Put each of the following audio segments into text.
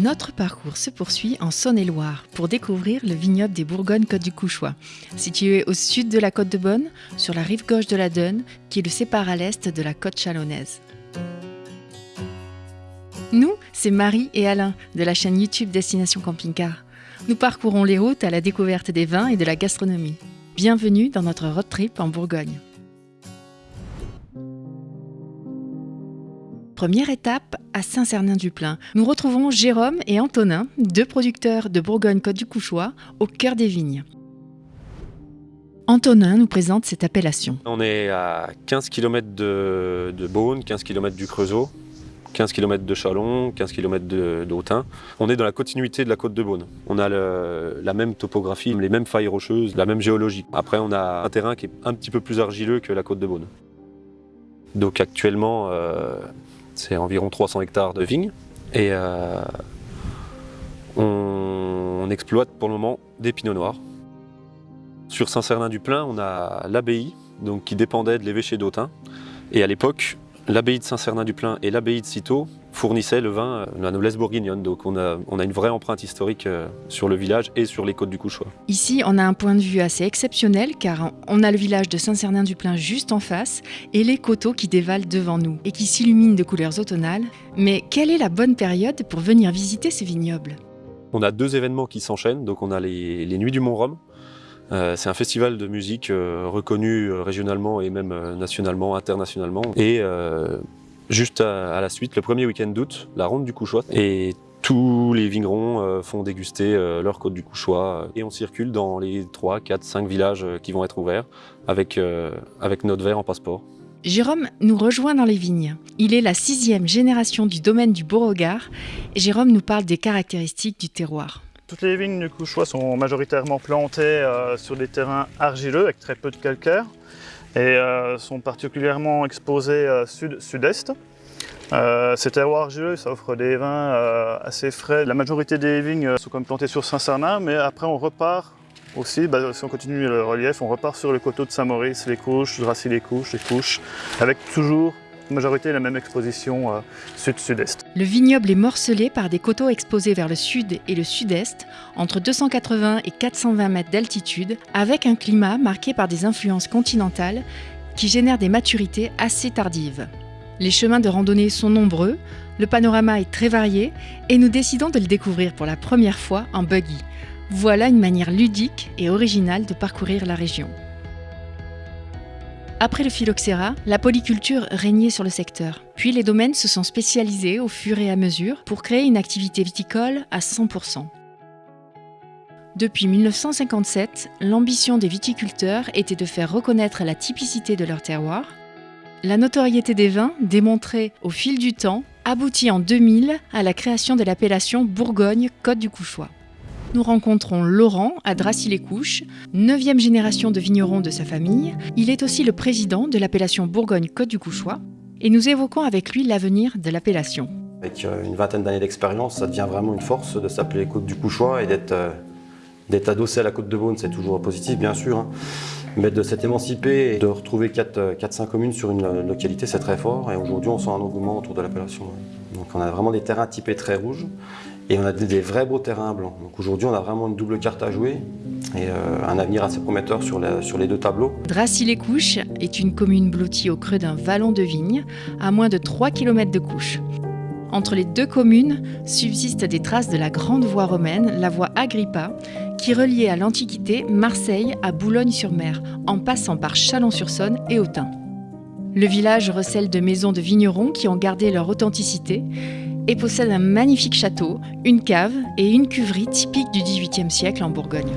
Notre parcours se poursuit en Saône-et-Loire pour découvrir le vignoble des Bourgognes-Côte du Couchois, situé au sud de la côte de Bonne, sur la rive gauche de la Donne, qui le sépare à l'est de la côte chalonnaise. Nous, c'est Marie et Alain de la chaîne YouTube Destination Camping Car. Nous parcourons les routes à la découverte des vins et de la gastronomie. Bienvenue dans notre road trip en Bourgogne. Première étape à Saint-Cernin-du-Plain. Nous retrouvons Jérôme et Antonin, deux producteurs de Bourgogne-Côte du Couchois, au cœur des vignes. Antonin nous présente cette appellation. On est à 15 km de, de Beaune, 15 km du Creusot, 15 km de Chalon, 15 km d'Autun. On est dans la continuité de la côte de Beaune. On a la même topographie, les mêmes failles rocheuses, la même géologie. Après, on a un terrain qui est un petit peu plus argileux que la côte de Beaune. Donc actuellement, euh, c'est environ 300 hectares de vignes. Et euh, on, exploite pour le moment des pinots noirs. Sur Saint-Cernin-du-Plain, on a l'abbaye qui dépendait de l'évêché d'Autun. Et à l'époque, l'abbaye de Saint-Cernin-du-Plain et l'abbaye de Citeaux fournissaient le vin, de la noblesse bourguignonne. Donc on a, on a, une vraie empreinte historique euh, sur le village et sur les côtes du Couchois. Ici, on a un point de vue assez exceptionnel car on a le village de Saint-Cernin-du-Plain juste en face et les coteaux qui dévalent devant nous et qui s'illuminent de couleurs automnales. Mais quelle est la bonne période pour venir visiter ces vignobles? On a deux événements qui s'enchaînent. Donc on a les, les Nuits du Mont-Rhum euh, c'est un festival de musique euh, reconnu euh, régionalement et même nationalement, internationalement. Et juste à, la suite, le premier week-end d'août, la ronde du Couchois. Et tous les vignerons font déguster leur côte du Couchois et on circule dans les 3, 4, 5 villages qui vont être ouverts avec, avec notre verre en passeport. Jérôme nous rejoint dans les vignes. Il est la sixième génération du domaine du Beauregard et Jérôme nous parle des caractéristiques du terroir. Toutes les vignes du Couchois sont majoritairement plantées euh, sur des terrains argileux avec très peu de calcaire et euh, sont particulièrement exposées euh, sud-sud-est. ces terroirs argileux, ça offre des vins assez frais. La majorité des vignes sont comme plantées sur Saint-Cernin, mais après on repart aussi, bah, si on continue le relief, on repart sur le coteau de Saint-Maurice, les couches, Dracy-les-Couches, les couches, avec toujours majorité la même exposition euh, sud-sud-est. Le vignoble est morcelé par des coteaux exposés vers le sud et le sud-est, entre 280 et 420 mètres d'altitude, avec un climat marqué par des influences continentales qui génèrent des maturités assez tardives. Les chemins de randonnée sont nombreux, le panorama est très varié et nous décidons de le découvrir pour la première fois en buggy. Voilà une manière ludique et originale de parcourir la région. Après le phylloxéra, la polyculture régnait sur le secteur. Puis les domaines se sont spécialisés au fur et à mesure pour créer une activité viticole à 100%. Depuis 1957, l'ambition des viticulteurs était de faire reconnaître la typicité de leur terroir. La notoriété des vins, démontrée au fil du temps, aboutit en 2000 à la création de l'appellation Bourgogne-Côte du Couchois nous rencontrons Laurent à Dracy-les-Couches, neuvième génération de vignerons de sa famille. Il est aussi le président de l'appellation Bourgogne-Côte du Couchois et nous évoquons avec lui l'avenir de l'appellation. Avec euh, une vingtaine d'années d'expérience, ça devient vraiment une force de s'appeler Côte du Couchois et d'être euh, adossé à la Côte de Beaune, c'est toujours positif bien sûr. Hein. Mais de s'être émancipé et de retrouver 4-5 euh, communes sur une localité, c'est très fort. Et aujourd'hui, on sent un engouement autour de l'appellation. Donc on a vraiment des terrains typés très rouges et on a des, vrais beaux terrains blancs. Aujourd'hui, on a vraiment une double carte à jouer et euh, un avenir assez prometteur sur, sur les deux tableaux. Dracy-les-Couches est une commune blottie au creux d'un vallon de vignes, à moins de 3 km de Couches. Entre les deux communes subsistent des traces de la grande voie romaine, la voie Agrippa, qui reliait à l'Antiquité Marseille à Boulogne-sur-Mer, en passant par Chalon-sur-Saône et Autun. Le village recèle de maisons de vignerons qui ont gardé leur authenticité et possède un magnifique château, une cave et une cuverie typique du XVIIIe siècle en Bourgogne.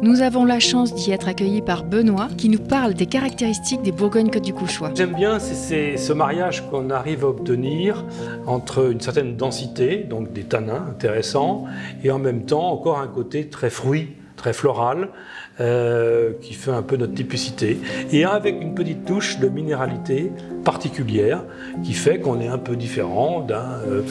Nous avons la chance d'y être accueillis par Benoît qui nous parle des caractéristiques des Bourgognes-Côte du Couchois. J'aime bien c'est ce mariage qu'on arrive à obtenir entre une certaine densité, donc des tanins intéressants, et en même temps encore un côté très fruit, très floral, euh, qui fait un peu notre typicité, et avec une petite touche de minéralité particulière qui fait qu'on est un peu différent d'un euh,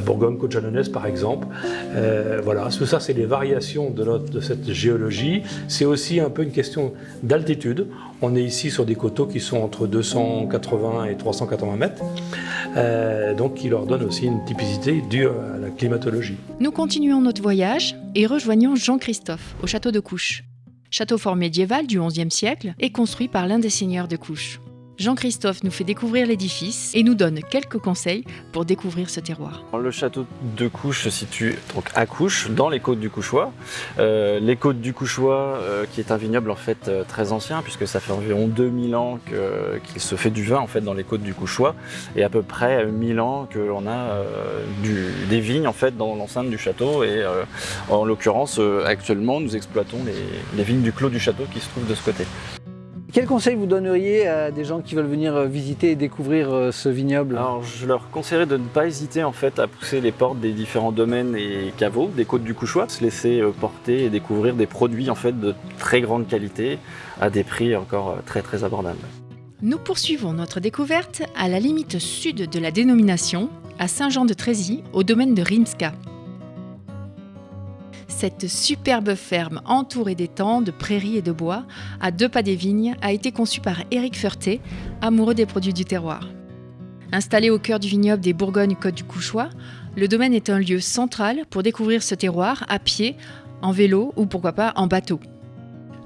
Bourgogne-Côte jalonnaise par exemple. Euh, voilà, tout ça c'est les variations de, cette géologie. C'est aussi un peu une question d'altitude. On est ici sur des coteaux qui sont entre 280 et 380 mètres, euh, donc qui leur donne aussi une typicité due à la climatologie. Nous continuons notre voyage et rejoignons Jean-Christophe au château de Couche. Château fort médiéval du XIe siècle et construit par l'un des seigneurs de Couche. Jean-Christophe nous fait découvrir l'édifice et nous donne quelques conseils pour découvrir ce terroir. Le château de Couche se situe donc à Couche, dans les côtes du Couchois. Euh, les côtes du Couchois, euh, qui est un vignoble en fait euh, très ancien, puisque ça fait environ 2000 ans qu'il se fait du vin en fait dans les côtes du Couchois, et à peu près 1000 ans que l'on a des vignes en fait dans l'enceinte du château. Et en l'occurrence, actuellement, nous exploitons les vignes du clos du château qui se trouvent de ce côté. Quel conseil vous donneriez à des gens qui veulent venir euh, visiter et découvrir euh, ce vignoble? Alors, je leur conseillerais de ne pas hésiter en fait à pousser les portes des différents domaines et caveaux des côtes du Couchois, se laisser euh, porter et découvrir des produits en fait de très grande qualité à des prix encore très très abordables. Nous poursuivons notre découverte à la limite sud de la dénomination, à Saint-Jean-de-Trézy, au domaine de Rimska. Cette superbe ferme entourée d'étangs, de prairies et de bois, à deux pas des vignes, a été conçue par Éric Ferté, amoureux des produits du terroir. Installé au cœur du vignoble des Bourgognes-Côte du Couchois, le domaine est un lieu central pour découvrir ce terroir à pied, en vélo ou pourquoi pas en bateau.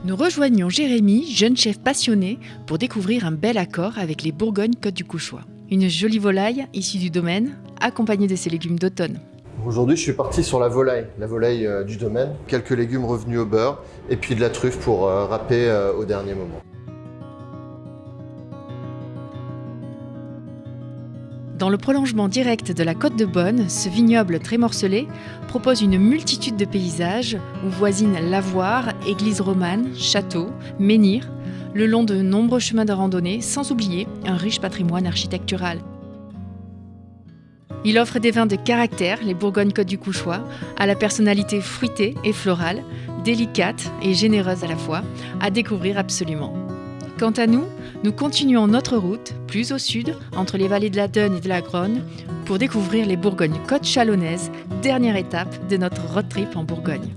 Nous rejoignons Jérémy, jeune chef passionné, pour découvrir un bel accord avec les Bourgognes-Côte du Couchois. Une jolie volaille issue du domaine, accompagnée de ses légumes d'automne. Aujourd'hui, je suis parti sur la volaille, la volaille euh, du domaine. Quelques légumes revenus au beurre et puis de la truffe pour euh, râper euh, au dernier moment. Dans le prolongement direct de la côte de Bonne, ce vignoble très morcelé propose une multitude de paysages où voisinent lavoirs, églises romanes, châteaux, menhirs, le long de nombreux chemins de randonnée, sans oublier un riche patrimoine architectural. Il offre des vins de caractère, les Bourgogne-Côte du Couchois, à la personnalité fruitée et florale, délicate et généreuse à la fois, à découvrir absolument. Quant à nous, nous continuons notre route, plus au sud, entre les vallées de la Donne et de la Gronne, pour découvrir les Bourgognes-Côtes chalonnaises, dernière étape de notre road trip en Bourgogne.